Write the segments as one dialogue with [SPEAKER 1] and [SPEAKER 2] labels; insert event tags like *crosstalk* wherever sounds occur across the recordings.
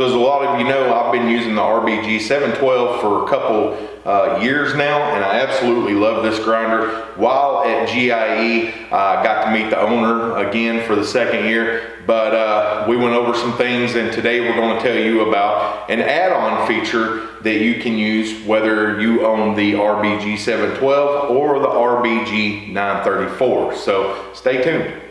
[SPEAKER 1] So as a lot of you know, I've been using the RBG 712 for a couple uh, years now, and I absolutely love this grinder. While at GIE, I uh, got to meet the owner again for the second year, but uh, we went over some things, and today we're going to tell you about an add-on feature that you can use whether you own the RBG 712 or the RBG 934. So stay tuned.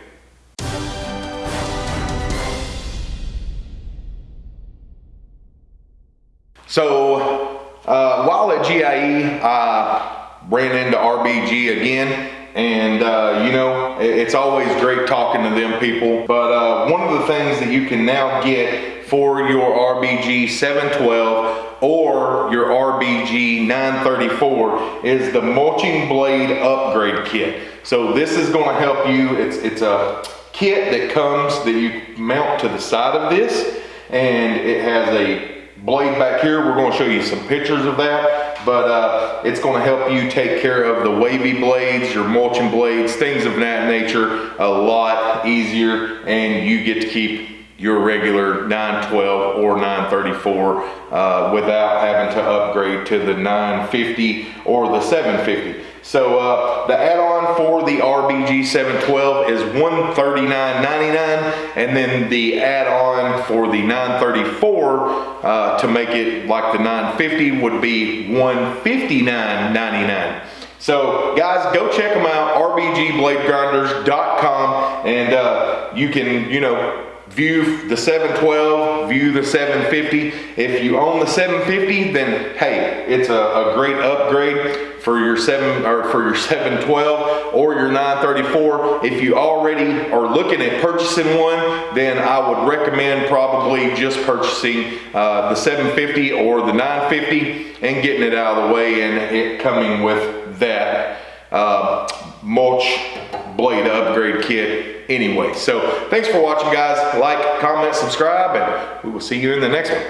[SPEAKER 1] So uh, while at GIE, I ran into RBG again and uh, you know it's always great talking to them people. But uh, one of the things that you can now get for your RBG 712 or your RBG 934 is the mulching blade upgrade kit. So this is going to help you. It's it's a kit that comes that you mount to the side of this and it has a blade back here. We're going to show you some pictures of that, but uh, it's going to help you take care of the wavy blades, your mulching blades, things of that nature a lot easier, and you get to keep your regular 912 or 934 uh, without having to upgrade to the 950 or the 750. So uh, the add-on for the RBG 712 is $139.99 and then the add-on for the 934 uh, to make it like the 950 would be $159.99. So guys, go check them out, rbgbladegrinders.com and uh, you can, you know, view the 712, view the 750. If you own the 750, then hey, it's a, a, great upgrade for your seven or for your *laughs* 712 or your 934. If you already are looking at purchasing one, then I would recommend probably just purchasing uh, the 750 or the 950 and getting it out of the way and it coming with that uh, mulch blade upgrade kit anyway. So thanks for watching guys. Like, comment, subscribe, and we will see you in the next one.